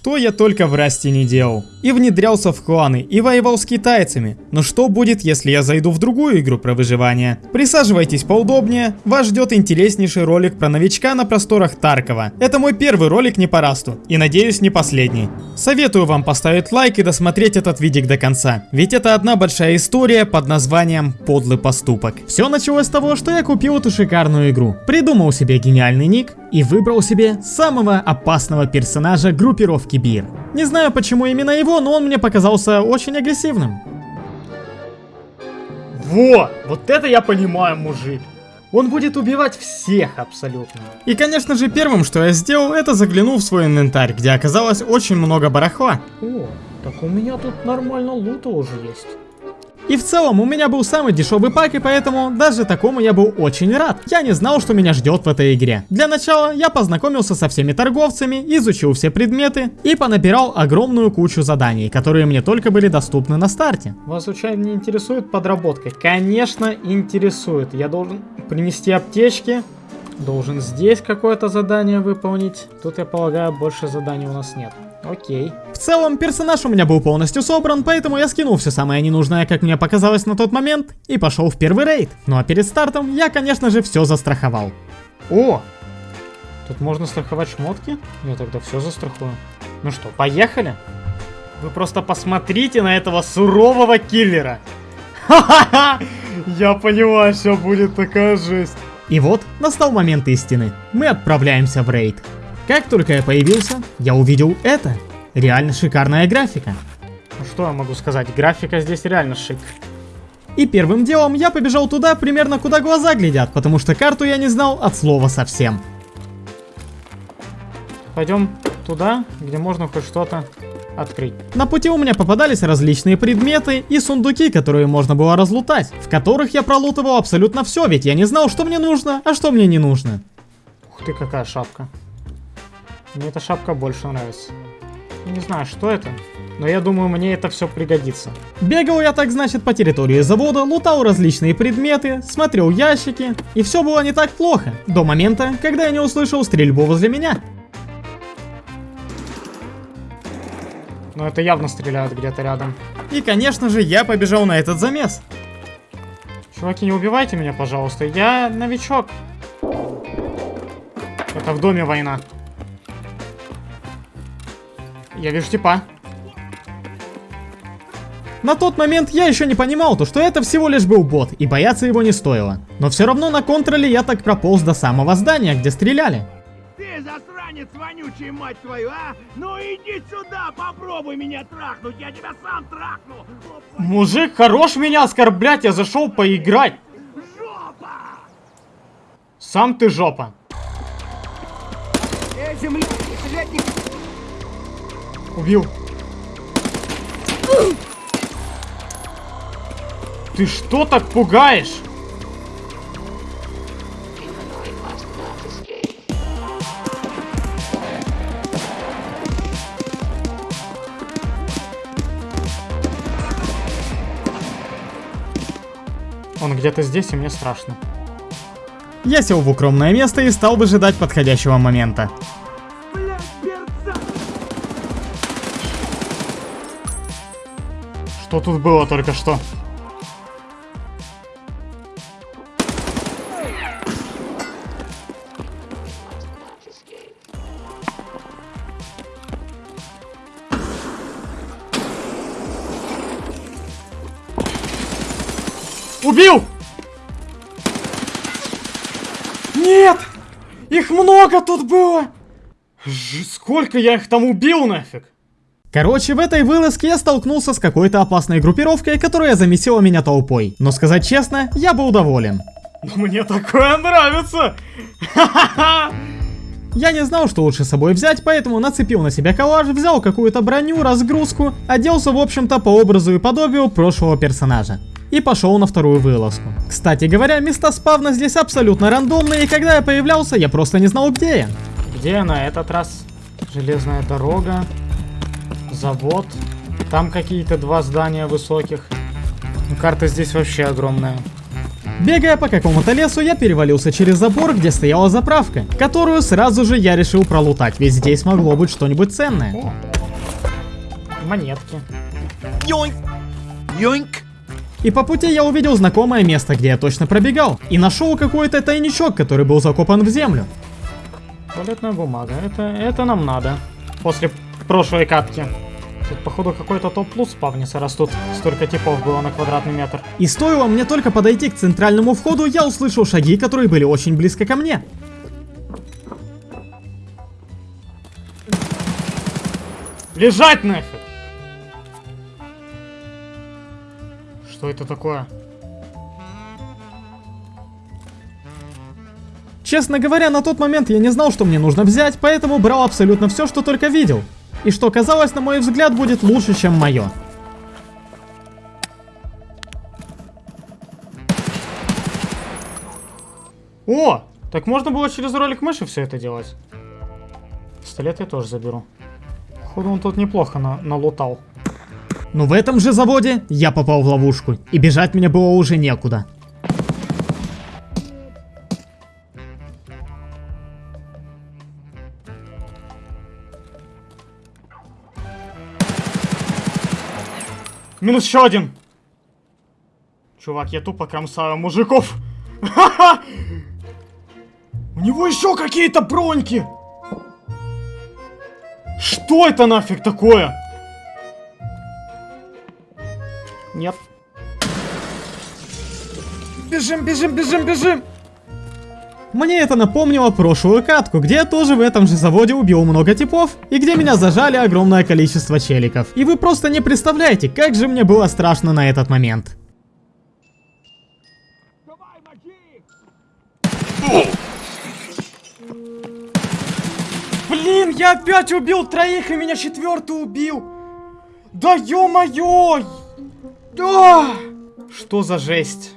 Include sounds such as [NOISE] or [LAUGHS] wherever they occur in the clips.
Что я только в Расте не делал. И внедрялся в кланы, и воевал с китайцами. Но что будет, если я зайду в другую игру про выживание? Присаживайтесь поудобнее, вас ждет интереснейший ролик про новичка на просторах Таркова. Это мой первый ролик не по Расту, и надеюсь не последний. Советую вам поставить лайк и досмотреть этот видик до конца, ведь это одна большая история под названием «Подлый поступок». Все началось с того, что я купил эту шикарную игру, придумал себе гениальный ник и выбрал себе самого опасного персонажа группировки Бир. Не знаю почему именно его, но он мне показался очень агрессивным. Во! Вот это я понимаю, мужик. Он будет убивать всех абсолютно. И конечно же первым, что я сделал, это заглянул в свой инвентарь, где оказалось очень много барахла. О, так у меня тут нормально лута уже есть. И в целом у меня был самый дешевый пак, и поэтому даже такому я был очень рад. Я не знал, что меня ждет в этой игре. Для начала я познакомился со всеми торговцами, изучил все предметы и понабирал огромную кучу заданий, которые мне только были доступны на старте. Вас случайно не интересует подработка? Конечно, интересует. Я должен принести аптечки, должен здесь какое-то задание выполнить. Тут, я полагаю, больше заданий у нас нет. Окей. В целом, персонаж у меня был полностью собран, поэтому я скинул все самое ненужное, как мне показалось на тот момент, и пошел в первый рейд. Ну а перед стартом я, конечно же, все застраховал. О! Тут можно страховать шмотки? Я тогда все застрахую. Ну что, поехали? Вы просто посмотрите на этого сурового киллера. Ха-ха-ха! Я понимаю, все будет такая жесть. И вот настал момент истины. Мы отправляемся в рейд. Как только я появился, я увидел это. Реально шикарная графика. Ну что я могу сказать, графика здесь реально шик. И первым делом я побежал туда, примерно куда глаза глядят, потому что карту я не знал от слова совсем. Пойдем туда, где можно хоть что-то открыть. На пути у меня попадались различные предметы и сундуки, которые можно было разлутать, в которых я пролутывал абсолютно все, ведь я не знал, что мне нужно, а что мне не нужно. Ух ты, какая шапка. Мне эта шапка больше нравится. Не знаю, что это, но я думаю, мне это все пригодится. Бегал я так, значит, по территории завода, лутал различные предметы, смотрел ящики, и все было не так плохо, до момента, когда я не услышал стрельбу возле меня. Но это явно стреляют где-то рядом. И, конечно же, я побежал на этот замес. Чуваки, не убивайте меня, пожалуйста, я новичок. Это в доме война. Я вижу типа. На тот момент я еще не понимал, то, что это всего лишь был бот, и бояться его не стоило. Но все равно на контроле я так прополз до самого здания, где стреляли. Ты засранец вонючий, мать твою, а? Ну иди сюда, попробуй меня трахнуть, я тебя сам трахну. Опа. Мужик, хорош меня оскорблять, я зашел поиграть. Жопа! Сам ты жопа. Эй, земля, не... Убил. Ты что так пугаешь? Он где-то здесь, и мне страшно. Я сел в укромное место и стал выжидать подходящего момента. Что тут было только что? Убил! Нет! Их много тут было! Ж- сколько я их там убил нафиг? Короче, в этой вылазке я столкнулся с какой-то опасной группировкой, которая замесила меня толпой. Но сказать честно, я был доволен. Ну, Мне такое нравится! Я не знал, что лучше с собой взять, поэтому нацепил на себя коллаж, взял какую-то броню, разгрузку, оделся в общем-то по образу и подобию прошлого персонажа. И пошел на вторую вылазку. Кстати говоря, места спавна здесь абсолютно рандомные, и когда я появлялся, я просто не знал где я. Где на этот раз? Железная дорога, завод, там какие-то два здания высоких. Карта здесь вообще огромная. Бегая по какому-то лесу, я перевалился через забор, где стояла заправка, которую сразу же я решил пролутать, ведь здесь могло быть что-нибудь ценное. О. Монетки. Yoink! Yoink! И по пути я увидел знакомое место, где я точно пробегал, и нашел какой-то тайничок, который был закопан в землю. Туалетная бумага. Это, это нам надо. После прошлой катки. Тут, походу, какой-то топ-плюс спавнится, раз тут столько типов было на квадратный метр. И стоило мне только подойти к центральному входу, я услышал шаги, которые были очень близко ко мне. Лежать нафиг! Что это такое? Честно говоря, на тот момент я не знал, что мне нужно взять, поэтому брал абсолютно все, что только видел. И что казалось, на мой взгляд, будет лучше, чем мое. О! Так можно было через ролик мыши все это делать. Пистолет я тоже заберу. Походу он тут неплохо на налутал. Но в этом же заводе я попал в ловушку, и бежать мне было уже некуда. Минус еще один! Чувак, я тупо кромсаю мужиков. Ха-ха! [LAUGHS] У него еще какие-то броньки! Что это нафиг такое? Нет. Бежим, бежим, бежим, бежим! Мне это напомнило прошлую катку, где я тоже в этом же заводе убил много типов, и где меня зажали огромное количество челиков. И вы просто не представляете, как же мне было страшно на этот момент. Блин, я опять убил троих, и меня четвертый убил! Да ё-моё! Да! Что за жесть?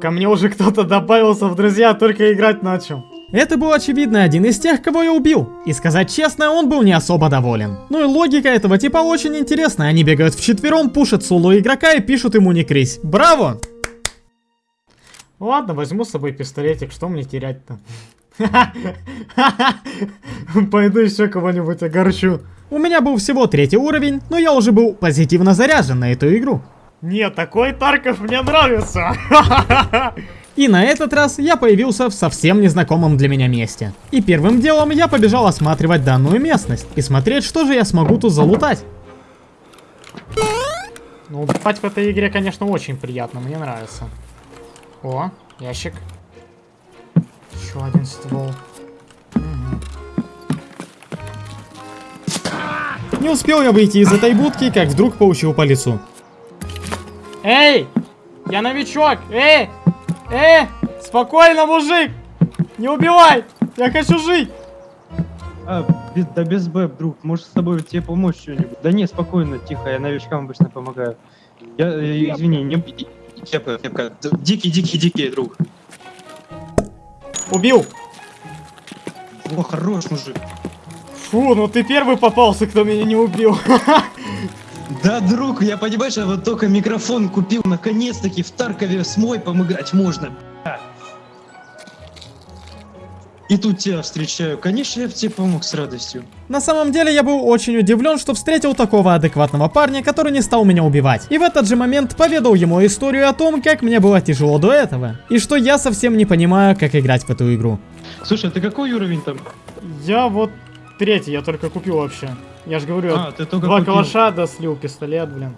Ко мне уже кто-то добавился в друзья, только играть начал. Это был очевидно один из тех, кого я убил. И сказать честно, он был не особо доволен. Ну и логика этого типа очень интересная. Они бегают вчетвером, пушат соло игрока и пишут ему не крысь. Браво! Ладно, возьму с собой пистолетик, что мне терять-то? [LAUGHS] Пойду еще кого-нибудь огорчу. У меня был всего третий уровень, но я уже был позитивно заряжен на эту игру. Нет, такой Тарков мне нравится. И на этот раз я появился в совсем незнакомом для меня месте. И первым делом я побежал осматривать данную местность и смотреть, что же я смогу тут залутать. Ну, убивать в этой игре, конечно, очень приятно, мне нравится. О, ящик. Еще один ствол. Не успел я выйти из этой будки, как вдруг получил по лицу. Эй! Я новичок! Эй! Эй! Спокойно, мужик! Не убивай! Я хочу жить! А, без- да без бэб, друг, может с тобой тебе помочь что-нибудь? Да не, спокойно, тихо, я новичкам обычно помогаю. Я, э, извини, не... Кепка, кепка. Дикий, дикий, дикий, друг. Убил! О, хорош, мужик. Фу, ну ты первый попался, кто меня не убил. [LAUGHS] Да, друг, я понимаешь, я вот только микрофон купил, наконец-таки в Таркове с мойпом играть можно. бля. И тут тебя встречаю. Конечно, я бы тебе помог с радостью. На самом деле я был очень удивлен, что встретил такого адекватного парня, который не стал меня убивать. И в этот же момент поведал ему историю о том, как мне было тяжело до этого. И что я совсем не понимаю, как играть в эту игру. Слушай, а ты какой уровень там? Я вот третий, я только купил вообще. Я же говорю, А, ты только два купил. калаша, да слил пистолет, блин.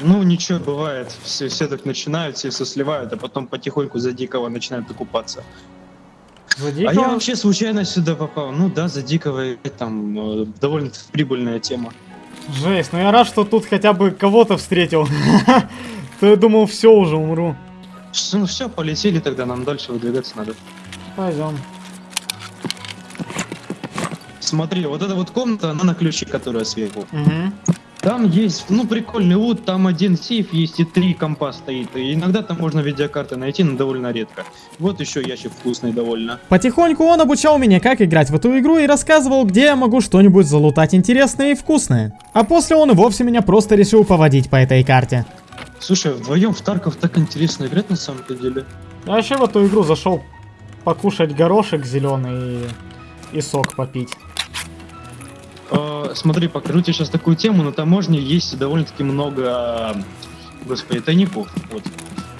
Ну, ничего, бывает. Все, все так начинают, все все сливают, а потом потихоньку за дикого начинают окупаться. За А я вообще случайно сюда попал. Ну да, за дикого там э, довольно прибыльная тема. Жесть, ну я рад, что тут хотя бы кого-то встретил. [LAUGHS] То я думал, все уже умру. Ну все, полетели тогда, нам дальше выдвигаться надо. Пойдем. Смотри, вот эта вот комната, она на ключе, которая сверху. Угу. Там есть, ну, прикольный лут, там один сейф есть и три компа стоит. И иногда там можно видеокарты найти, но довольно редко. Вот еще ящик вкусный довольно. Потихоньку он обучал меня, как играть в эту игру и рассказывал, где я могу что-нибудь залутать интересное и вкусное. А после он и вовсе меня просто решил поводить по этой карте. Слушай, вдвоем в Тарков так интересно играть на самом-то деле. Я вообще в эту игру зашел покушать горошек зеленый и, и сок попить. А, смотри, покажу тебе сейчас такую тему. На таможне есть довольно-таки много, господи, тайников, вот,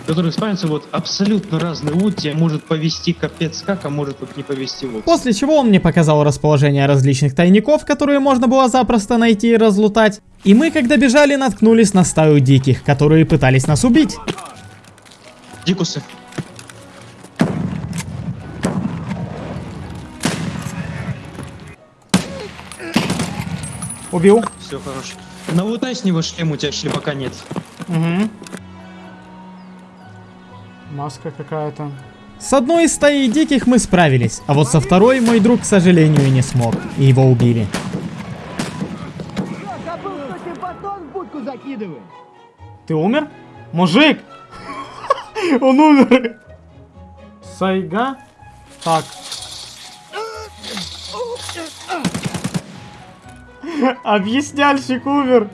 в которых спавнится вот абсолютно разный лут. Тебе может повести капец как, а может вот не повести вот. После чего он мне показал расположение различных тайников, которые можно было запросто найти и разлутать. И мы, когда бежали, наткнулись на стаю диких, которые пытались нас убить. Дикусы. Убил. Все, хорош. Налутай с него шлем, у тебя шлепака нет. Угу. Маска какая-то. С одной из стаи диких мы справились, а вот со второй мой друг, к сожалению, не смог. И его убили. Забыл, что тебе батон в будку. Ты умер? Мужик! [LAUGHS] Он умер! Сайга? Так. Объясняльщик умер!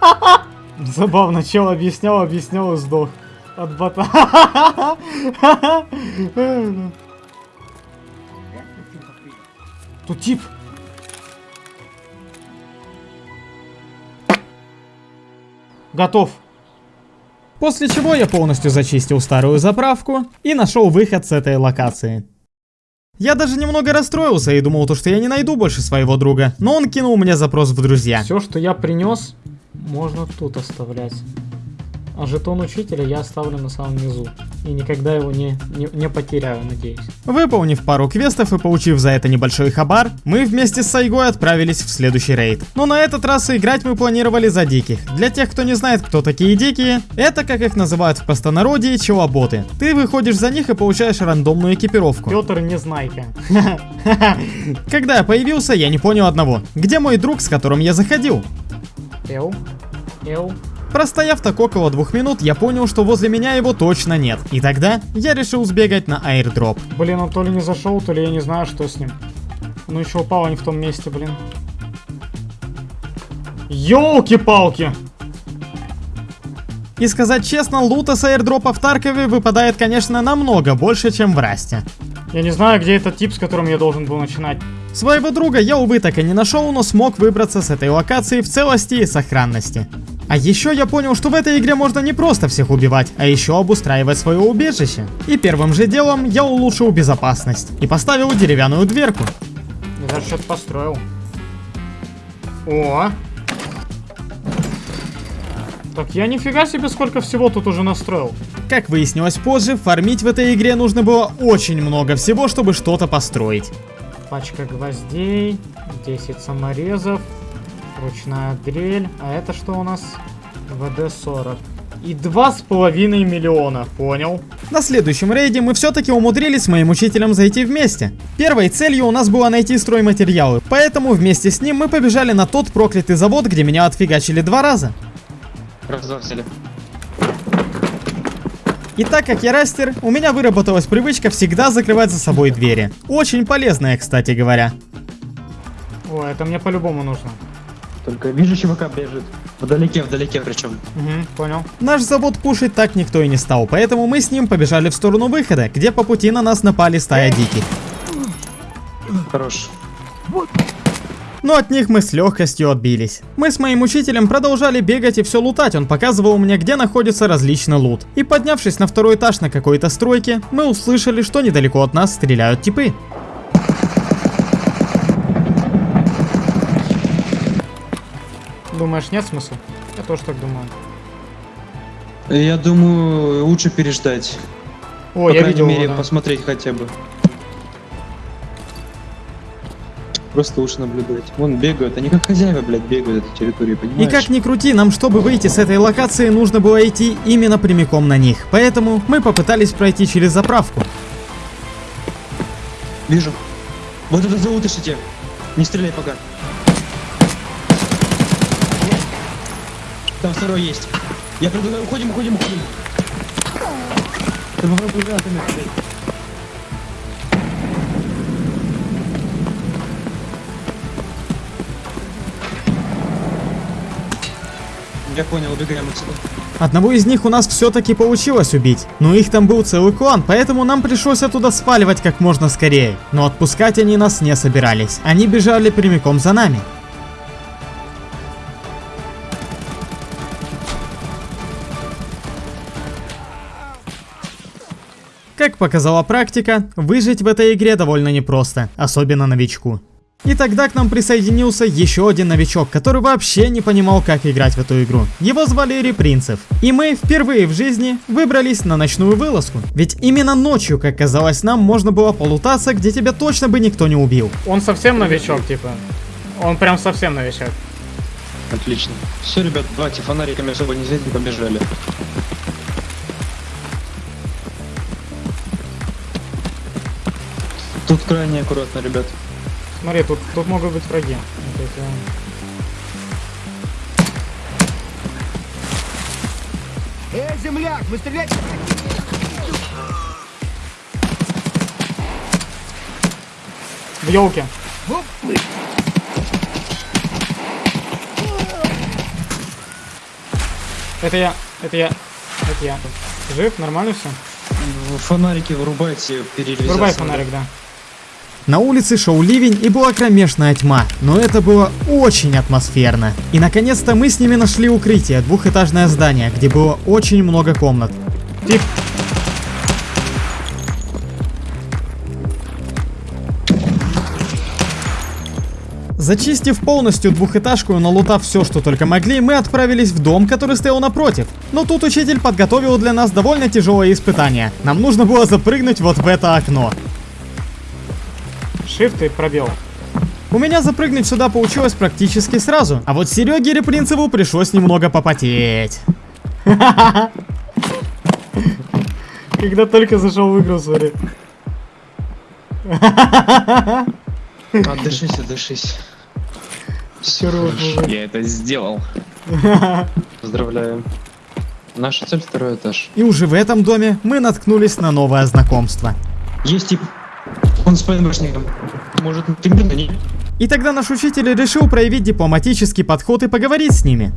[LAUGHS] Забавно, чел объяснял, объяснял и сдох. От бота. [LAUGHS] Тут тип. Готов. После чего я полностью зачистил старую заправку и нашел выход с этой локации. Я даже немного расстроился и думал, то, что я не найду больше своего друга, но он кинул мне запрос в друзья. Все, что я принес, можно тут оставлять. А жетон учителя я оставлю на самом низу. И никогда его не, не, не потеряю, надеюсь. Выполнив пару квестов и получив за это небольшой хабар, мы вместе с Сайгой отправились в следующий рейд. Но на этот раз играть мы планировали за диких. Для тех, кто не знает, кто такие дикие, это, как их называют в простонародье, челоботы. Ты выходишь за них и получаешь рандомную экипировку. Петр Незнайка. [LAUGHS] Когда я появился, я не понял одного. Где мой друг, с которым я заходил? Эл. Эл. Простояв так около двух минут, я понял, что возле меня его точно нет. И тогда я решил сбегать на аирдроп. Блин, он то ли не зашел, то ли я не знаю, что с ним. Ну еще упал не в том месте, блин. Ёлки-палки! И сказать честно, лута с аирдропа в Таркове выпадает, конечно, намного больше, чем в Расте. Я не знаю, где этот тип, с которым я должен был начинать. Своего друга я, увы, так и не нашел, но смог выбраться с этой локации в целости и сохранности. А еще я понял, что в этой игре можно не просто всех убивать, а еще обустраивать свое убежище. И первым же делом я улучшил безопасность и поставил деревянную дверку. Я даже что-то построил. О! Так я нифига себе сколько всего тут уже настроил. Как выяснилось позже, фармить в этой игре нужно было очень много всего, чтобы что-то построить. Пачка гвоздей, 10 саморезов, ручная дрель. А это что у нас? ВД-40. И два с половиной миллиона, понял? На следующем рейде мы все-таки умудрились с моим учителем зайти вместе. Первой целью у нас было найти стройматериалы, поэтому вместе с ним мы побежали на тот проклятый завод, где меня отфигачили два раза. Раз, два, взяли. И так как я растер, у меня выработалась привычка всегда закрывать за собой двери. Очень полезная, кстати говоря. О, это мне по-любому нужно. Только вижу, чувака бежит. Вдалеке, вдалеке причем. Угу, понял. Наш завод пушить так никто и не стал, поэтому мы с ним побежали в сторону выхода, где по пути на нас напали стая диких. Хорош. Но от них мы с легкостью отбились. Мы с моим учителем продолжали бегать и все лутать, он показывал мне, где находится различный лут. И поднявшись на второй этаж на какой-то стройке, мы услышали, что недалеко от нас стреляют типы. Думаешь, нет смысла? Я тоже так думаю. Я думаю, лучше переждать. О, По я крайней видел мере, его, да. посмотреть хотя бы. Просто лучше наблюдать. Вон бегают, они как хозяева, блядь, бегают этой территории, И понимаешь? как ни крути, нам чтобы выйти с этой локации, нужно было идти именно прямиком на них. Поэтому мы попытались пройти через заправку. Вижу. Вот это заутышите. Не стреляй пока. Там второй есть. Я предлагаю, уходим, уходим, уходим. Ты попробуй гранатами. Я понял, убегаем отсюда. Одного из них у нас все-таки получилось убить, но их там был целый клан, поэтому нам пришлось оттуда сваливать как можно скорее. Но отпускать они нас не собирались, они бежали прямиком за нами. Как показала практика, выжить в этой игре довольно непросто, особенно новичку. И тогда к нам присоединился еще один новичок, который вообще не понимал, как играть в эту игру. Его звали Репринцев. И мы впервые в жизни выбрались на ночную вылазку. Ведь именно ночью, как казалось нам, можно было полутаться, где тебя точно бы никто не убил. Он совсем новичок, типа. Он прям совсем новичок. Отлично. Все, ребят, давайте фонариками особо не светим, побежали. Тут крайне аккуратно, ребят. Смотри, тут, тут могут быть враги. Вот это- Эй, земляк, вы стрелять... В елке. Это я, это я, это я. Жив, нормально все? Фонарики вырубайте, перерезать. Вырубай фонарик, да. На улице шел ливень и была кромешная тьма, но это было очень атмосферно. И наконец-то мы с ними нашли укрытие, двухэтажное здание, где было очень много комнат. Тип. Зачистив полностью двухэтажку и налутав все, что только могли, мы отправились в дом, который стоял напротив. Но тут учитель подготовил для нас довольно тяжелое испытание. Нам нужно было запрыгнуть вот в это окно. Shift и пробел. У меня запрыгнуть сюда получилось практически сразу, а вот Сереге Репринцеву пришлось немного попотеть. [LAUGHS] Когда только зашел в игру, смотри. Отдышись, отдышись. Хорош, мужик. Я это сделал. [LAUGHS] Поздравляю. Наша цель второй этаж. И уже в этом доме мы наткнулись на новое знакомство. Есть тип. Он с ПНБшником. Может, ты не? И тогда наш учитель решил проявить дипломатический подход и поговорить с ними.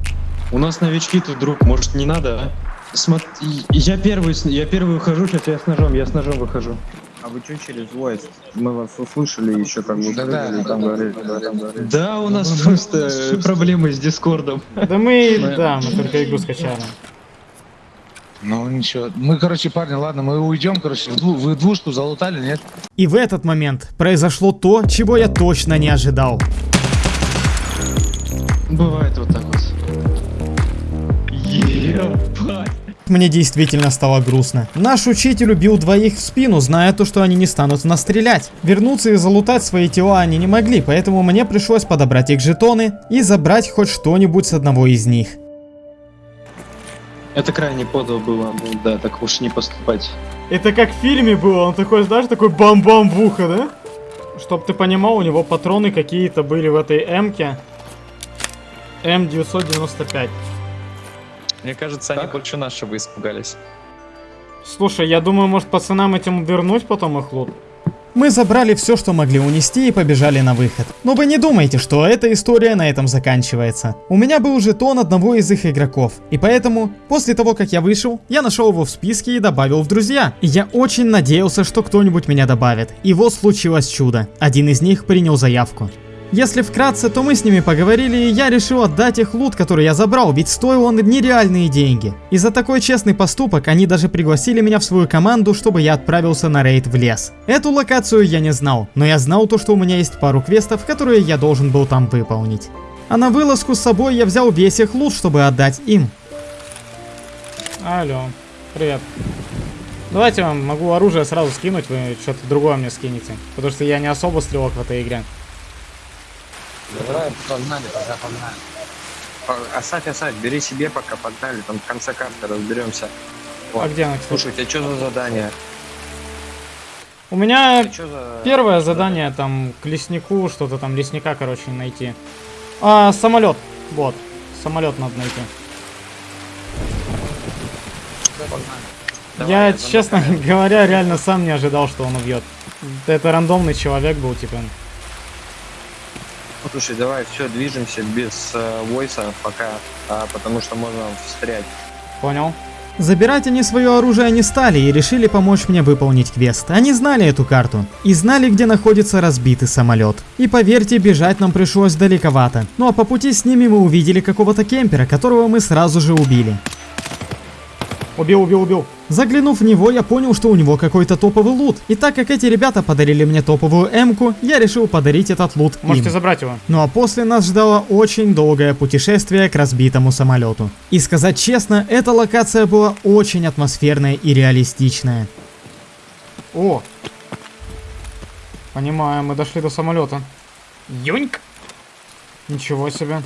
У нас новички тут, друг, может, не надо, а? Смотри, я первый, я первый ухожу, сейчас я с ножом, я с ножом выхожу. А вы что через voice? Мы вас услышали еще как бы Да-да. прыгали, там говорили, да, там говорили. Да, у нас просто проблемы с Дискордом. Да мы, да, мы только игру скачали. Ну ничего. Мы, короче, парни, ладно, мы уйдем, короче, в дву- вы двушку залутали, нет? И в этот момент произошло то, чего я точно не ожидал. Бывает вот так вот. Ебать. Мне действительно стало грустно. Наш учитель убил двоих в спину, зная то, что они не станут в нас стрелять. Вернуться и залутать свои тела они не могли, поэтому мне пришлось подобрать их жетоны и забрать хоть что-нибудь с одного из них. Это крайне подло было, ну да, так уж не поступать. Это как в фильме было, он такой, знаешь, такой бам-бам в ухо, да? Чтоб ты понимал, у него патроны какие-то были в этой М-ке. М995. Мне кажется, они больше нашего испугались. Слушай, я думаю, может пацанам этим вернуть потом их лут? Мы забрали все, что могли унести и побежали на выход. Но вы не думайте, что эта история на этом заканчивается. У меня был жетон одного из их игроков. И поэтому, после того, как я вышел, я нашел его в списке и добавил в друзья. И я очень надеялся, что кто-нибудь меня добавит. И вот случилось чудо. Один из них принял заявку. Если вкратце, то мы с ними поговорили, и я решил отдать их лут, который я забрал, ведь стоил он нереальные деньги. И за такой честный поступок они даже пригласили меня в свою команду, чтобы я отправился на рейд в лес. Эту локацию я не знал, но я знал то, что у меня есть пару квестов, которые я должен был там выполнить. А на вылазку с собой я взял весь их лут, чтобы отдать им. Алло, привет. Давайте вам могу оружие сразу скинуть, вы что-то другое мне скинете. Потому что я не особо стрелок в этой игре. Давай, погнали, пока погнали. По- Оставь, оставь, бери себе пока, погнали, там в конце карты разберемся. А Вот. где она, кстати? Слушай, у тебя что за задание? У меня за... первое задание там к леснику, что-то там лесника, короче, найти. А, самолет. Вот. Самолет надо найти. Давай, я, я честно [LAUGHS] говоря, реально сам не ожидал, что он убьет. Это рандомный человек был, типа. Слушай, давай, все, движемся без э, войса пока, а, потому что можно встрять. Понял. Забирать они свое оружие не стали и решили помочь мне выполнить квест. Они знали эту карту и знали, где находится разбитый самолет. И поверьте, бежать нам пришлось далековато. Ну а по пути с ними мы увидели какого-то кемпера, которого мы сразу же убили. Убил, убил, убил. Заглянув в него, я понял, что у него какой-то топовый лут. И так как эти ребята подарили мне топовую М-ку, я решил подарить этот лут Можете им. забрать его. Ну а после нас ждало очень долгое путешествие к разбитому самолету. И сказать честно, эта локация была очень атмосферная и реалистичная. О! Понимаю, мы дошли до самолета. Юньк! Ничего себе.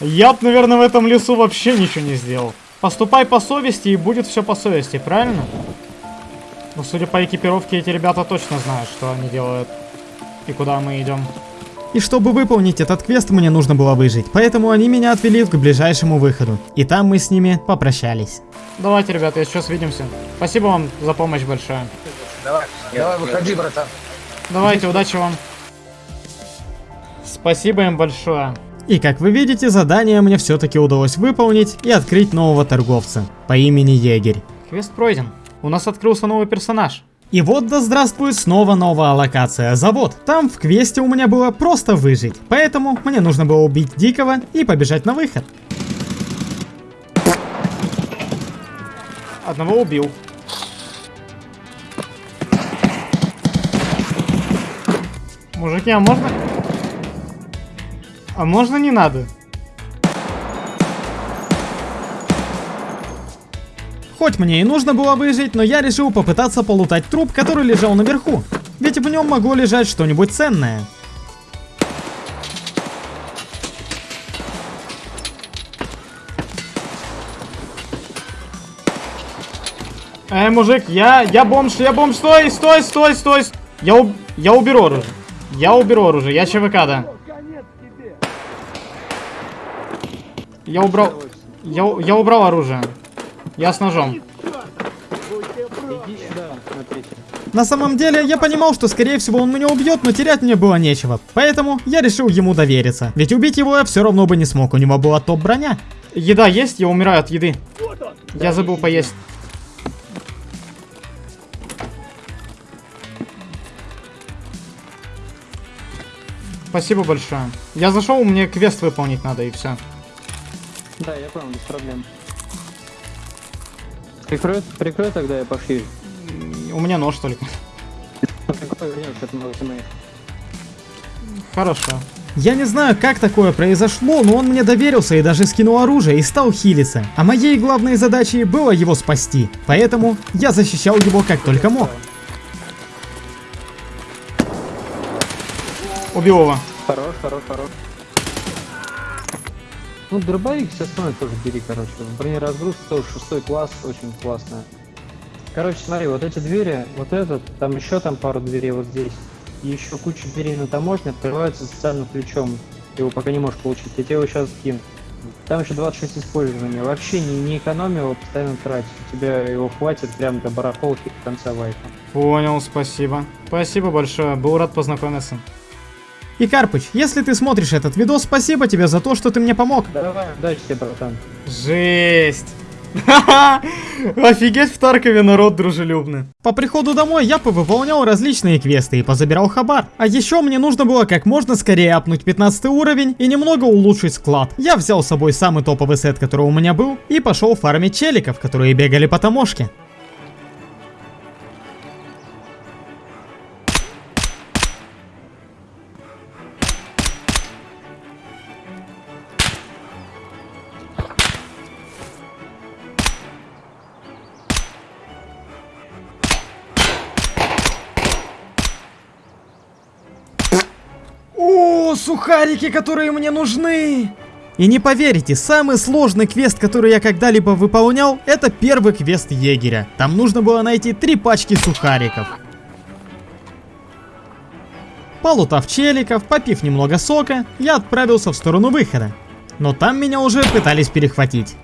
Я б, наверное, в этом лесу вообще ничего не сделал. Поступай по совести и будет все по совести, правильно? Ну, судя по экипировке, эти ребята точно знают, что они делают. И куда мы идем. И чтобы выполнить этот квест, мне нужно было выжить, поэтому они меня отвели к ближайшему выходу. И там мы с ними попрощались. Давайте, ребята, сейчас увидимся. Спасибо вам за помощь большое. Давай, давай, выходи, братан. Давайте, удачи вам. Спасибо им большое. И как вы видите, задание мне все-таки удалось выполнить и открыть нового торговца по имени Егерь. Квест пройден. У нас открылся новый персонаж. И вот да здравствует снова новая локация, завод. Там в квесте у меня было просто выжить, поэтому мне нужно было убить Дикого и побежать на выход. Одного убил. Мужики, а можно... А можно не надо? Хоть мне и нужно было выжить, но я решил попытаться полутать труп, который лежал наверху. Ведь в нем могло лежать что-нибудь ценное. Эй, мужик, я, я бомж, я бомж, стой, стой, стой, стой. с- Я, уб- я уберу оружие. Я уберу оружие, я ЧВК, да. Я убрал, я, я убрал оружие. Я с ножом. На самом деле, я понимал, что скорее всего он меня убьет, но терять мне было нечего. Поэтому я решил ему довериться. Ведь убить его я все равно бы не смог, у него была топ-броня. Еда есть? Я умираю от еды. Я забыл поесть. Спасибо большое. Я зашел, мне квест выполнить надо и все. Да, я понял, без проблем. Прикрой, прикрой тогда я пошью. У меня нож только. Хорошо. Я не знаю, как такое произошло, но он мне доверился и даже скинул оружие и стал хилиться. А моей главной задачей было его спасти. Поэтому я защищал его как только мог. Убил его. Хорош, хорош, хорош. Ну, дробовик все остальное тоже бери, короче. Бронеразгрузка тоже шестой класс, очень классно. Короче, смотри, вот эти двери, вот этот, там еще там пару дверей вот здесь. И еще куча дверей на таможне открываются специальным ключом. Его пока не можешь получить. Я тебе его сейчас скину. Там еще 26 использования. Вообще не, не экономи его, постоянно тратить. У тебя его хватит прям до барахолки до конца вайпа. Понял, спасибо. Спасибо большое. Был рад познакомиться. И Карпыч, если ты смотришь этот видос, спасибо тебе за то, что ты мне помог. Давай, удачи тебе, братан. Жесть. [LAUGHS] Офигеть, в Таркове народ дружелюбный. По приходу домой я повыполнял различные квесты и позабирал хабар. А еще мне нужно было как можно скорее апнуть 15 уровень и немного улучшить склад. Я взял с собой самый топовый сет, который у меня был, и пошел фармить челиков, которые бегали по таможке. Сухарики, которые мне нужны! И не поверите, самый сложный квест, который я когда-либо выполнял, это первый квест егеря. Там нужно было найти три пачки сухариков. Полутав челиков, попив немного сока, я отправился в сторону выхода. Но там меня уже пытались перехватить.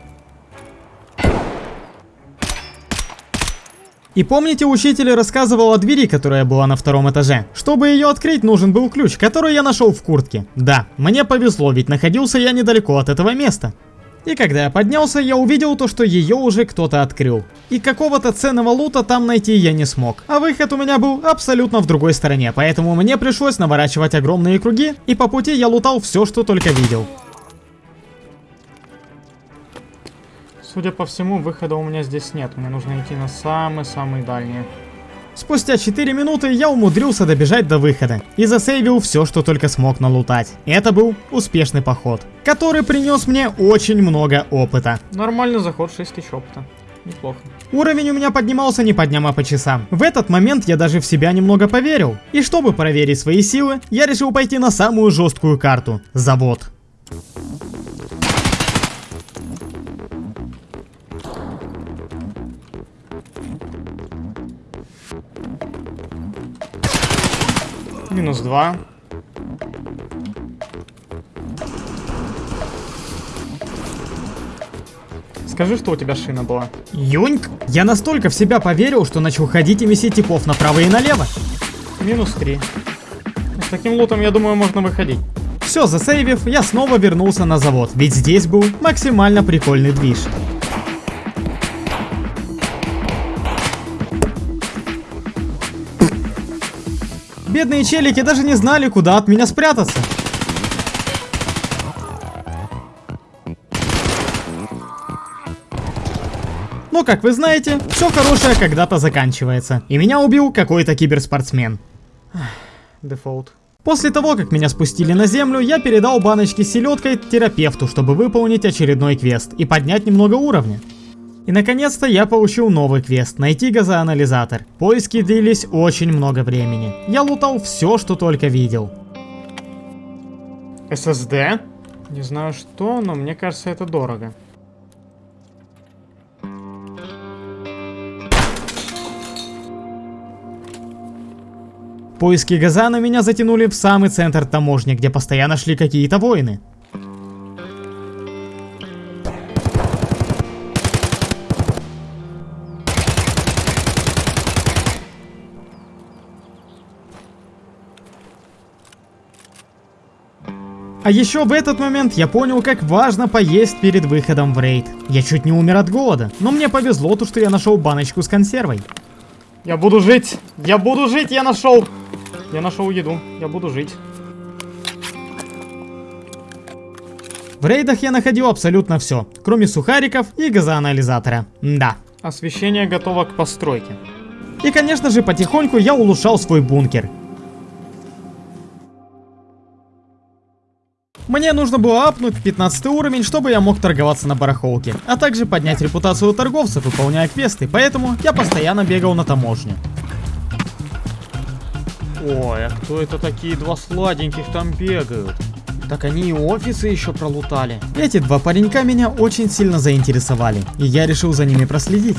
И помните, учитель рассказывал о двери, которая была на втором этаже? Чтобы ее открыть, нужен был ключ, который я нашел в куртке. Да, мне повезло, ведь находился я недалеко от этого места. И когда я поднялся, я увидел то, что ее уже кто-то открыл. И какого-то ценного лута там найти я не смог. А выход у меня был абсолютно в другой стороне, поэтому мне пришлось наворачивать огромные круги, и по пути я лутал все, что только видел. Судя по всему, выхода у меня здесь нет. Мне нужно идти на самый-самый дальний. Спустя 4 минуты я умудрился добежать до выхода и засейвил все, что только смог налутать. Это был успешный поход, который принес мне очень много опыта. Нормальный заход, 6 тысяч опыта. Неплохо. Уровень у меня поднимался не по дням, а по часам. В этот момент я даже в себя немного поверил. И чтобы проверить свои силы, я решил пойти на самую жесткую карту – завод. Минус 2. Скажи, что у тебя шина была. Юньк? Я настолько в себя поверил, что начал ходить и месить типов направо и налево. Минус 3. С таким лутом, я думаю, можно выходить. Все, засейвив, я снова вернулся на завод, ведь здесь был максимально прикольный движ. Бедные челики даже не знали, куда от меня спрятаться. Но, как вы знаете, все хорошее когда-то заканчивается. И меня убил какой-то киберспортсмен. Дефолт. После того, как меня спустили на землю, я передал баночки с селедкой терапевту, чтобы выполнить очередной квест и поднять немного уровня. И наконец-то я получил новый квест – найти газоанализатор. Поиски длились очень много времени. Я лутал все, что только видел. SSD? Не знаю что, но мне кажется это дорого. Поиски газана меня затянули в самый центр таможни, где постоянно шли какие-то войны. А еще в этот момент я понял, как важно поесть перед выходом в рейд. Я чуть не умер от голода, но мне повезло то, что я нашел баночку с консервой. Я буду жить! Я буду жить! Я нашел! Я нашел еду. Я буду жить. В рейдах я находил абсолютно все, кроме сухариков и газоанализатора. Да. Освещение готово к постройке. И конечно же потихоньку я улучшал свой бункер. Мне нужно было апнуть 15 уровень, чтобы я мог торговаться на барахолке, а также поднять репутацию торговцев, выполняя квесты, поэтому я постоянно бегал на таможню. Ой, а кто это такие два сладеньких там бегают? Так они и офисы еще пролутали. Эти два паренька меня очень сильно заинтересовали, и я решил за ними проследить.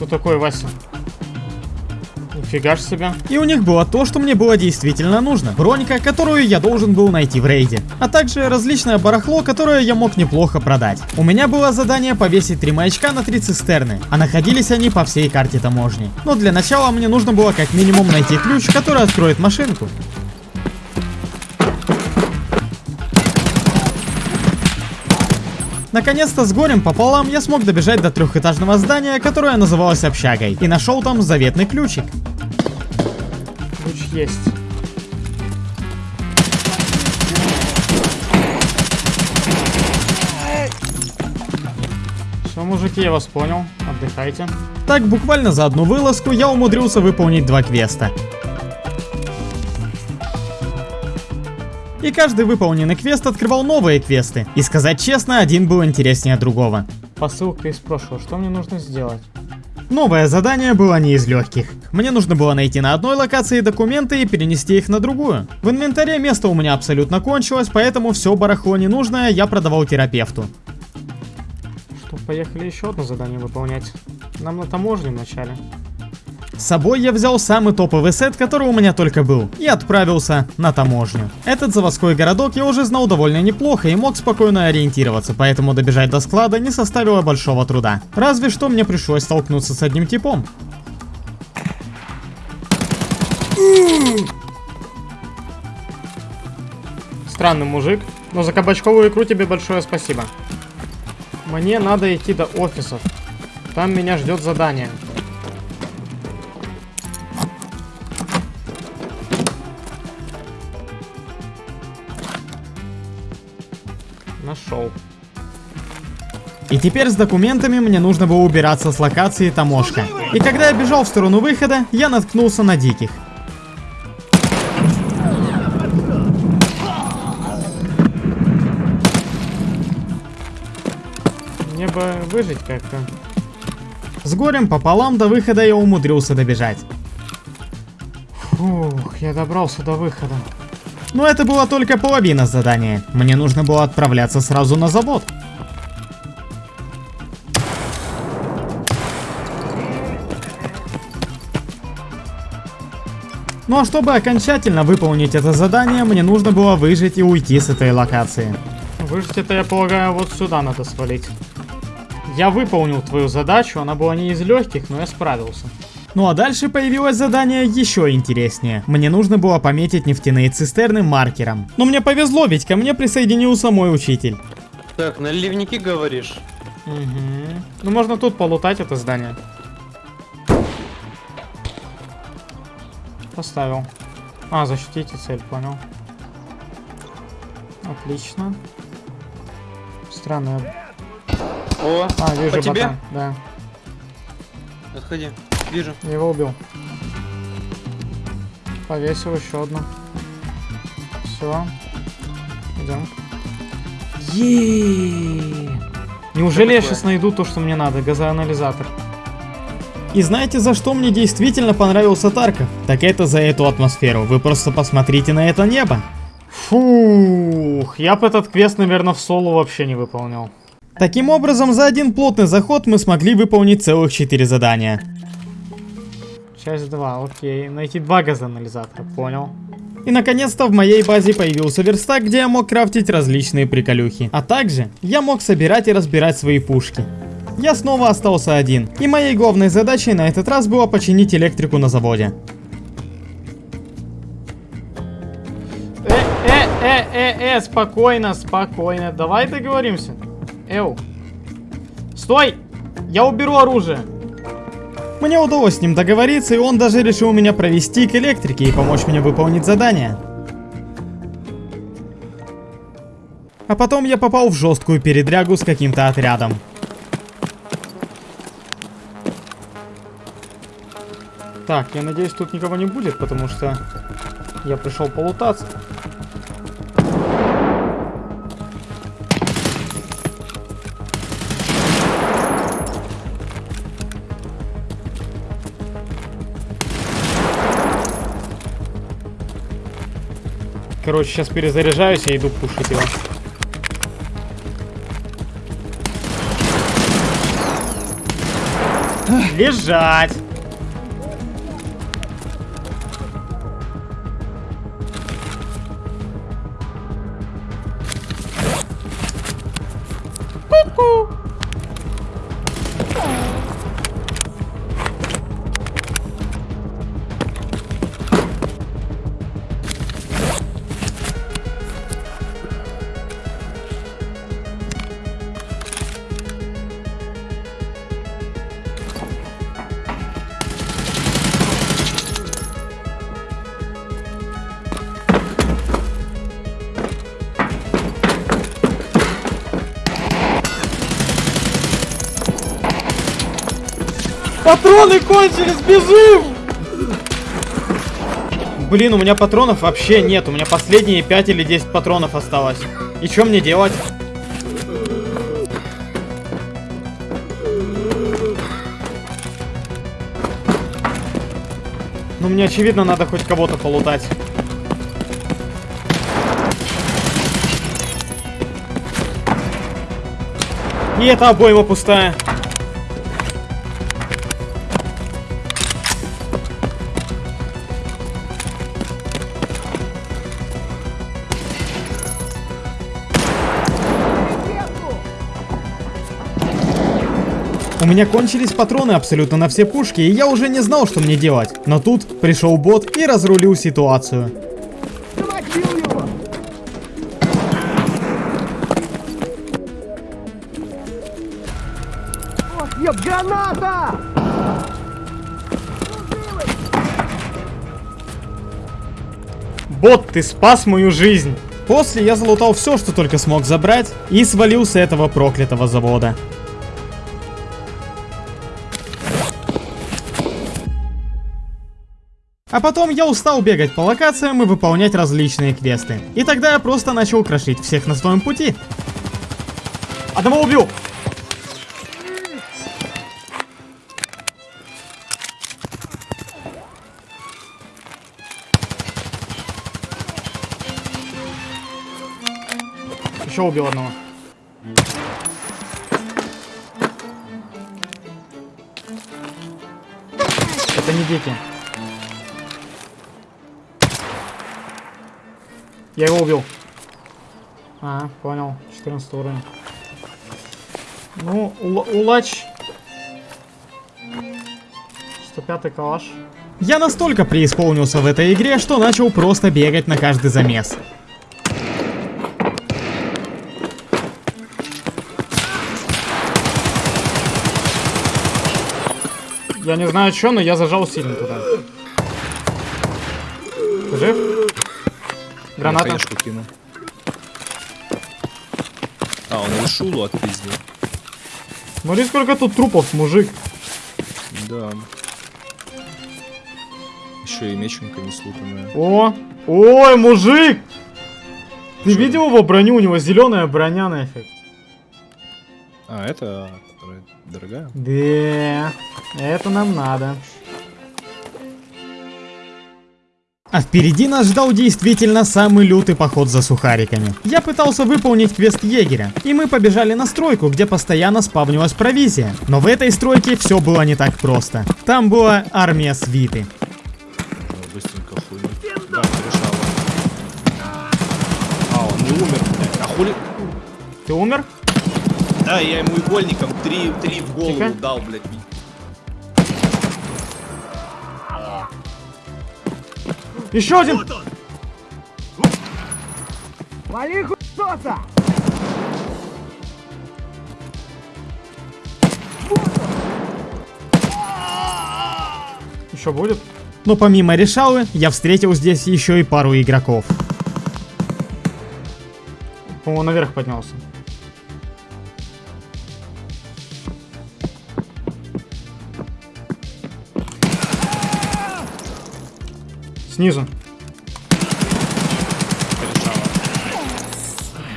Кто такой Вася? Нифига ж себе. И у них было то, что мне было действительно нужно. Бронька, которую я должен был найти в рейде. А также различное барахло, которое я мог неплохо продать. У меня было задание повесить три маячка на три цистерны, а находились они по всей карте таможни. Но для начала мне нужно было как минимум найти ключ, который откроет машинку. Наконец-то с горем пополам я смог добежать до трехэтажного здания, которое называлось общагой, и нашел там заветный ключик. Ключ есть. Все, мужики, я вас понял. Отдыхайте. Так буквально за одну вылазку я умудрился выполнить два квеста. И каждый выполненный квест открывал новые квесты. И сказать честно, один был интереснее другого. Посылка из прошлого. Что мне нужно сделать? Новое задание было не из легких. Мне нужно было найти на одной локации документы и перенести их на другую. В инвентаре место у меня абсолютно кончилось, поэтому все барахло ненужное я продавал терапевту. Что, поехали еще одно задание выполнять. Нам на таможню вначале. С собой я взял самый топовый сет, который у меня только был, и отправился на таможню. Этот заводской городок я уже знал довольно неплохо и мог спокойно ориентироваться, поэтому добежать до склада не составило большого труда. Разве что мне пришлось столкнуться с одним типом. Странный мужик, но за кабачковую икру тебе большое спасибо. Мне надо идти до офисов. Там меня ждет задание. И теперь с документами мне нужно было убираться с локации таможка. И когда я бежал в сторону выхода, я наткнулся на диких. Мне бы выжить как-то. С горем пополам до выхода я умудрился добежать. Фух, я добрался до выхода. Но это была только половина задания. Мне нужно было отправляться сразу на завод. Ну а чтобы окончательно выполнить это задание, мне нужно было выжить и уйти с этой локации. Выжить это, я полагаю, вот сюда надо свалить. Я выполнил твою задачу, она была не из легких, но я справился. Ну а дальше появилось задание еще интереснее. Мне нужно было пометить нефтяные цистерны маркером. Но мне повезло, ведь ко мне присоединился мой учитель. Так, наливники говоришь? Угу. Ну можно тут полутать это здание. Поставил. А, защитите цель, понял. Отлично. Странно. О, А, вижу по тебе? ботан. Да, Отходи. Вижу. я его убил. Повесил еще одну. Все. Идем. Неужели я сейчас найду то, что мне надо? Газоанализатор. И знаете, за что мне действительно понравился Тарков? Так это за эту атмосферу. Вы просто посмотрите на это небо. Фух, я бы этот квест, наверное, в соло вообще не выполнял. Таким образом, за один плотный заход мы смогли выполнить целых 4 задания. Часть 2, окей. Найти два газоанализатора, понял. И наконец-то в моей базе появился верстак, где я мог крафтить различные приколюхи. А также я мог собирать и разбирать свои пушки. Я снова остался один, и моей главной задачей на этот раз было починить электрику на заводе. Э, э, э, э, э, спокойно, спокойно. Давай договоримся. Эу. Стой! Я уберу оружие. Мне удалось с ним договориться, и он даже решил меня провести к электрике и помочь мне выполнить задание. А потом я попал в жесткую передрягу с каким-то отрядом. Так, я надеюсь, тут никого не будет, потому что я пришел полутаться. Короче, сейчас перезаряжаюсь и иду пушить его. Лежать! Патроны кончились, бежим! Блин, у меня патронов вообще нет. У меня последние 5 или 10 патронов осталось. И что мне делать? Ну, мне очевидно, надо хоть кого-то полутать. И эта обойма пустая. Меня кончились патроны абсолютно на все пушки, и я уже не знал, что мне делать. Но тут пришел бот и разрулил ситуацию. Граната! Бот, ты спас мою жизнь. После я залутал все, что только смог забрать, и свалил с этого проклятого завода. А потом я устал бегать по локациям и выполнять различные квесты. И тогда я просто начал крошить всех на своем пути. Одного убил. Еще убил одного. Это не дети. Я его убил. А, понял. 14 уровень. Ну, ула- улач. 105 калаш. Я настолько преисполнился в этой игре, что начал просто бегать на каждый замес. Я не знаю что, но я зажал сильно туда. Ты жив? Граната. Хаешку кинул. А, он решулу отпиздил. Смотри, сколько тут трупов, мужик. Да. Еще и меченка не слутанная. О, ой, мужик! Ты видел его броню? У него зеленая броня нафиг. А, это дорогая? Да, это нам надо. А впереди нас ждал действительно самый лютый поход за сухариками. Я пытался выполнить квест егеря, и мы побежали на стройку, где постоянно спавнилась провизия. Но в этой стройке все было не так просто. Там была армия свиты. Быстренько хуй. Да, решала. А, он не умер, блядь. А хули... Ты умер? Да, я ему игольником три, три в голову Тихо. дал, блядь. Еще один! Вали хуйсоса! Еще будет? Но помимо решалы, я встретил здесь еще и пару игроков. По-моему, наверх поднялся. Снизу.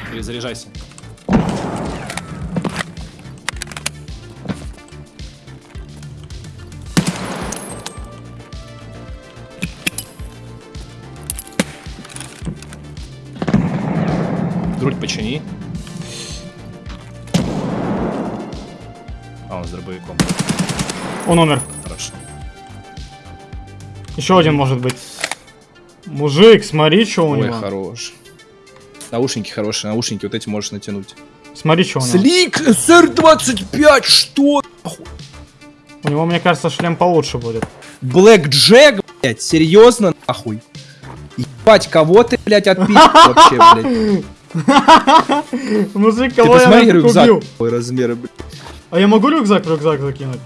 Перезаряжайся. Грудь почини. А, он с дробовиком. Он умер. Хорошо. Еще один может быть. Мужик, смотри, что у Ой, него. хорош. Наушники хорошие, наушники вот эти можешь натянуть. Смотри, что у него. Слик SR25, что? У него, мне кажется, шлем получше будет. Блэк Джек, блядь, серьезно, нахуй? Ебать, кого ты, блядь, отпиздил вообще, блядь? [LAUGHS] Мужик, Ты кого я посмотри нафиг рюкзак, убил? какой размера, блядь. А я могу рюкзак рюкзак закинуть?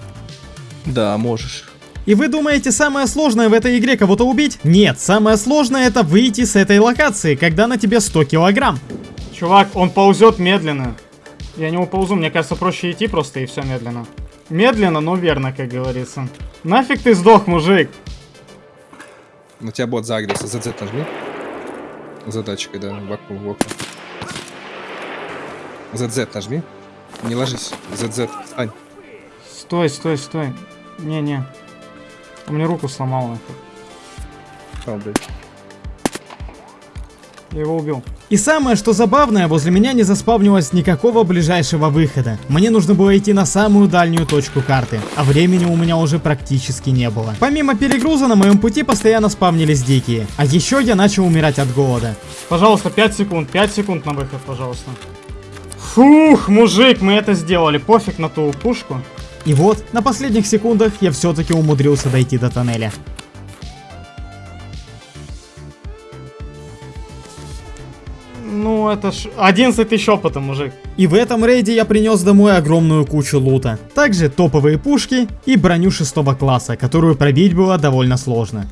Да, можешь. И вы думаете, самое сложное в этой игре кого-то убить? Нет, самое сложное это выйти с этой локации, когда на тебе 100 килограмм. Чувак, он ползет медленно. Я не уползу, мне кажется, проще идти просто и все медленно. Медленно, но верно, как говорится. Нафиг ты сдох, мужик? На тебя бот загрелся. ZZ нажми. Задачкой, да, в окно, в окно. ZZ нажми. Не ложись. ZZ, встань. Стой, стой, стой. Не-не. У меня руку сломал нафиг. О, блядь. Я его убил. И самое, что забавное, возле меня не заспавнилось никакого ближайшего выхода. Мне нужно было идти на самую дальнюю точку карты, а времени у меня уже практически не было. Помимо перегруза на моем пути постоянно спавнились дикие, а еще я начал умирать от голода. Пожалуйста, 5 секунд, 5 секунд на выход, пожалуйста. Фух, мужик, мы это сделали. Пофиг на ту пушку. И вот, на последних секундах я все-таки умудрился дойти до тоннеля. Ну, это ж 11 тысяч опыта, мужик. И в этом рейде я принес домой огромную кучу лута. Также топовые пушки и броню шестого класса, которую пробить было довольно сложно.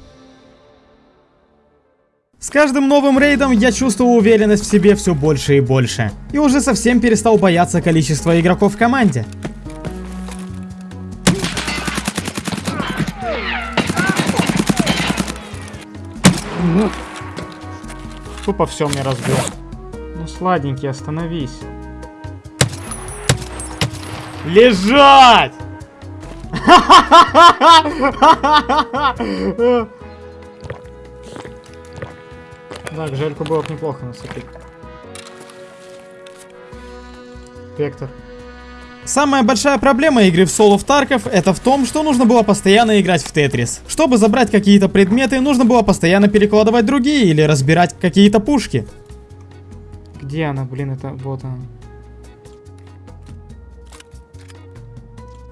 С каждым новым рейдом я чувствовал уверенность в себе все больше и больше. И уже совсем перестал бояться количества игроков в команде. Тупо все мне разбил. Ну, сладенький, остановись. Лежать! [LAUGHS] Так, жельку было бы неплохо нацепить. Вектор. Самая большая проблема игры в соло в Тарков это в том, что нужно было постоянно играть в Тетрис. Чтобы забрать какие-то предметы, нужно было постоянно перекладывать другие или разбирать какие-то пушки. Где она, блин, это вот она.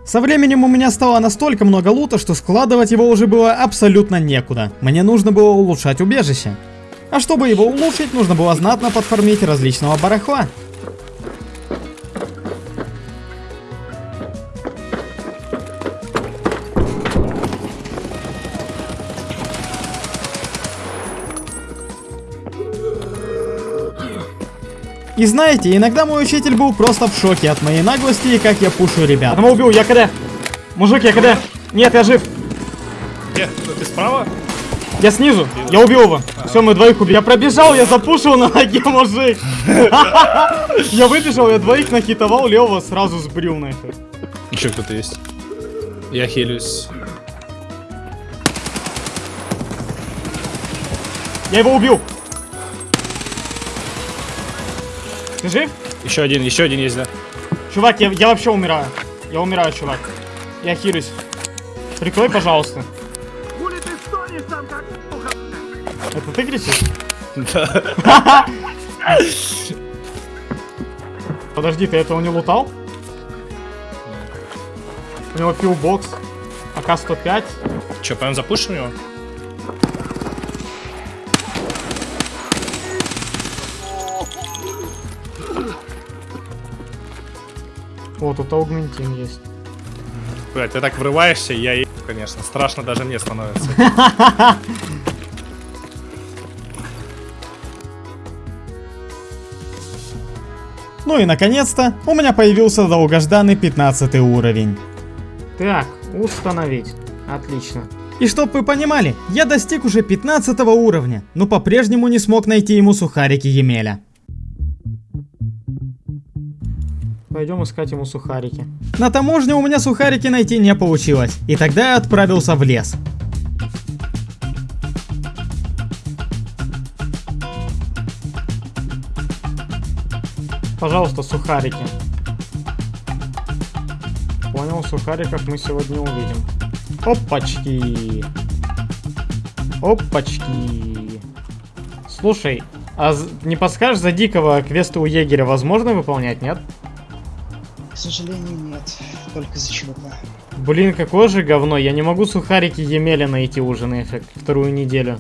Со временем у меня стало настолько много лута, что складывать его уже было абсолютно некуда. Мне нужно было улучшать убежище. А чтобы его улучшить, нужно было знатно подформить различного барахла. И знаете, иногда мой учитель был просто в шоке от моей наглости и как я пушу ребят. Одного убил, я КД. Мужик, я КД. Нет, я жив. Где? Ты справа? Я снизу. Я убил его. Все, мы двоих убили. Я пробежал, я запушил на ноге, мужик. [LAUGHS] Я выбежал, я двоих нахитовал, левого сразу сбрил нахер. Еще кто-то есть. Я хилюсь. Я его убил. Ты жив? Еще один, еще один есть, да. Чувак, я, я вообще умираю. Я умираю, чувак. Я хилюсь. Прикрой, пожалуйста. Хули ты стонешь там, как? Это ты кричишь? Да. [LAUGHS] Подожди, ты этого не лутал? У него пилбокс. АК-105. Че, прям запушим его? О, тут аугментин есть. Блять, ты так врываешься, я и, конечно, страшно даже мне становится. [LAUGHS] Ну и наконец-то, у меня появился долгожданный 15 уровень. Так, установить. Отлично. И чтоб вы понимали, я достиг уже 15 уровня, но по-прежнему не смог найти ему сухарики Емеля. Пойдем искать ему сухарики. На таможне у меня сухарики найти не получилось, и тогда я отправился в лес. Пожалуйста, сухарики. Понял, сухариков мы сегодня увидим. Опачки. Опачки. Слушай, а не подскажешь за дикого квесты у егеря возможно выполнять, нет? К сожалению, нет. Только за ЧВК. Блин, какое же говно, я не могу сухарики Емеля найти уже нафиг вторую неделю.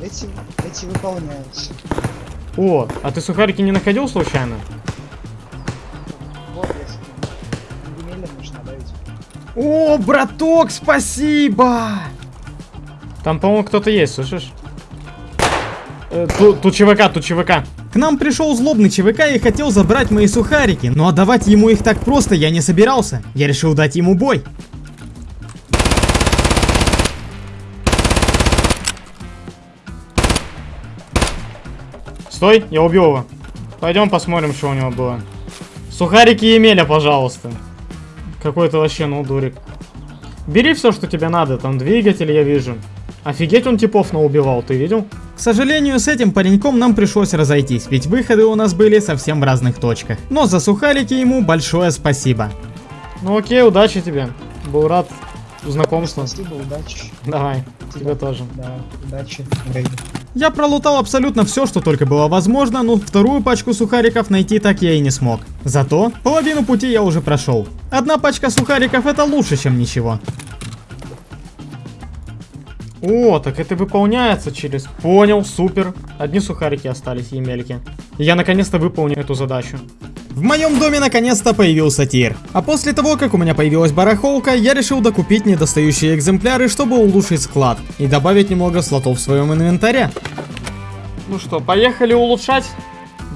Эти, эти выполняются. О, а ты сухарики не находил случайно? О, браток, спасибо! Там, по-моему, кто-то есть, слышишь? Э, тут, тут ЧВК, тут ЧВК. К нам пришел злобный ЧВК и хотел забрать мои сухарики, но отдавать ему их так просто я не собирался. Я решил дать ему бой. Стой, я убил его. Пойдем посмотрим, что у него было. Сухарики Емеля, пожалуйста. Какой-то вообще, ну, дурик. Бери все, что тебе надо. Там двигатель я вижу. Офигеть он типов наубивал, ты видел? К сожалению, с этим пареньком нам пришлось разойтись, ведь выходы у нас были совсем в разных точках. Но за сухарики ему большое спасибо. Ну окей, удачи тебе. Был рад знакомству. Спасибо, удачи. Давай, тебе тоже. Да, удачи в рейде. Я пролутал абсолютно все, что только было возможно, но вторую пачку сухариков найти так я и не смог. Зато половину пути я уже прошел. Одна пачка сухариков это лучше, чем ничего. О, так это выполняется через... Понял, супер. Одни сухарики остались, емельки. Я наконец-то выполню эту задачу. В моем доме наконец-то появился тир. А после того, как у меня появилась барахолка, я решил докупить недостающие экземпляры, чтобы улучшить склад и добавить немного слотов в своем инвентаре. Ну что, поехали улучшать?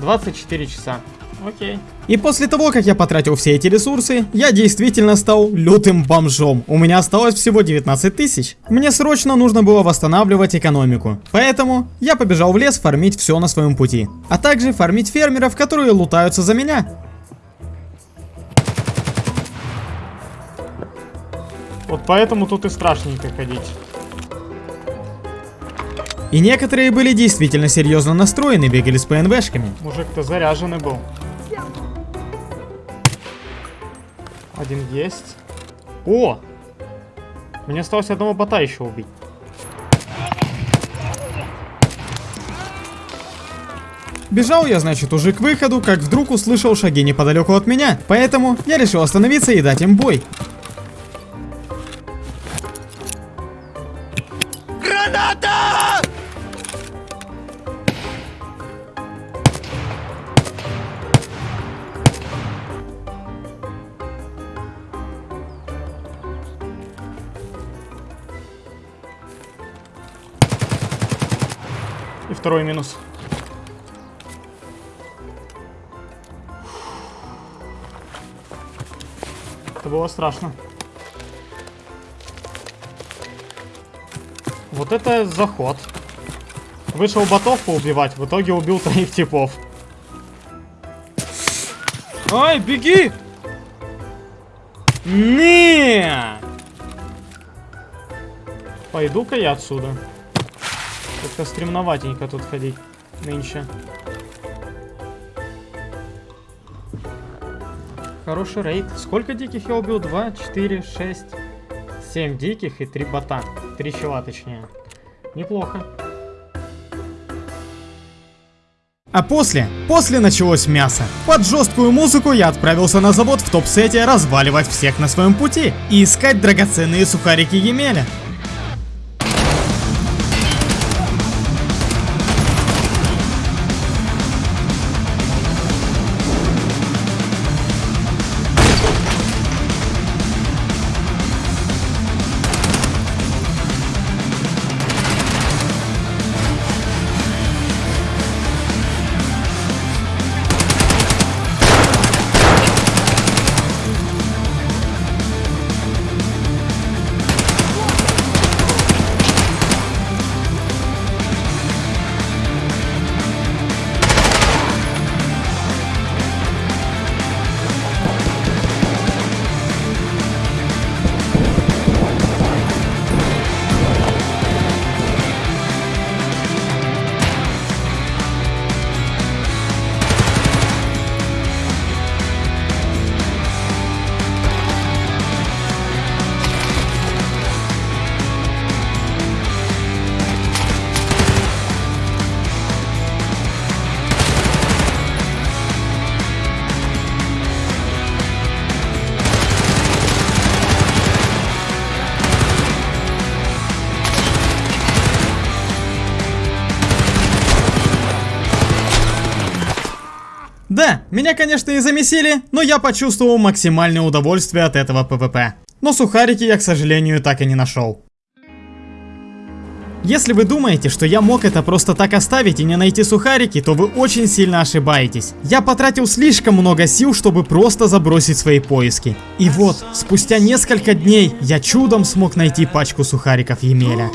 24 часа. Окей. И после того, как я потратил все эти ресурсы, я действительно стал лютым бомжом. У меня осталось всего 19 тысяч. Мне срочно нужно было восстанавливать экономику. Поэтому я побежал в лес фармить все на своем пути. А также фармить фермеров, которые лутаются за меня. Вот поэтому тут и страшненько ходить. И некоторые были действительно серьезно настроены, бегали с ПНВшками. Мужик-то заряженный был. Один есть. О! Мне осталось одного бота еще убить. Бежал я, значит, уже к выходу, как вдруг услышал шаги неподалеку от меня. Поэтому я решил остановиться и дать им бой. Второй минус. Это было страшно. Вот это заход. Вышел ботов поубивать, в итоге убил троих типов. Ай, беги! Не! Пойду-ка я отсюда. Как-то стремноватенько тут ходить нынче. Хороший рейд. Сколько диких я убил? 2, 4, 6, 7 диких и 3 бота. 3 чела точнее. Неплохо. А после, после началось мясо. Под жесткую музыку я отправился на завод в топ-сете разваливать всех на своем пути и искать драгоценные сухарики Емеля. Меня, конечно, и замесили, но я почувствовал максимальное удовольствие от этого PvP. Но сухарики я, к сожалению, так и не нашел. Если вы думаете, что я мог это просто так оставить и не найти сухарики, то вы очень сильно ошибаетесь. Я потратил слишком много сил, чтобы просто забросить свои поиски. И вот, спустя несколько дней, я чудом смог найти пачку сухариков Емеля.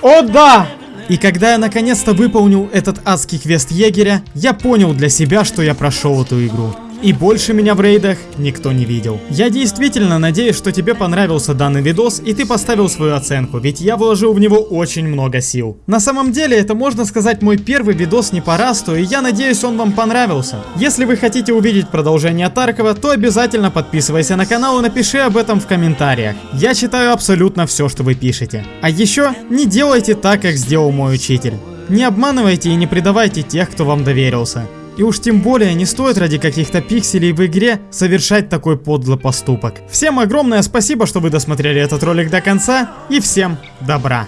О да! И когда я наконец-то выполнил этот адский квест егеря, я понял для себя, что я прошел эту игру. И больше меня в рейдах никто не видел. Я действительно надеюсь, что тебе понравился данный видос и ты поставил свою оценку, ведь я вложил в него очень много сил. На самом деле это можно сказать мой первый видос не по расту и я надеюсь он вам понравился. Если вы хотите увидеть продолжение Таркова, то обязательно подписывайся на канал и напиши об этом в комментариях. Я читаю абсолютно все, что вы пишете. А еще не делайте так, как сделал мой учитель. Не обманывайте и не предавайте тех, кто вам доверился. И уж тем более не стоит ради каких-то пикселей в игре совершать такой подлый поступок. Всем огромное спасибо, что вы досмотрели этот ролик до конца, и всем добра.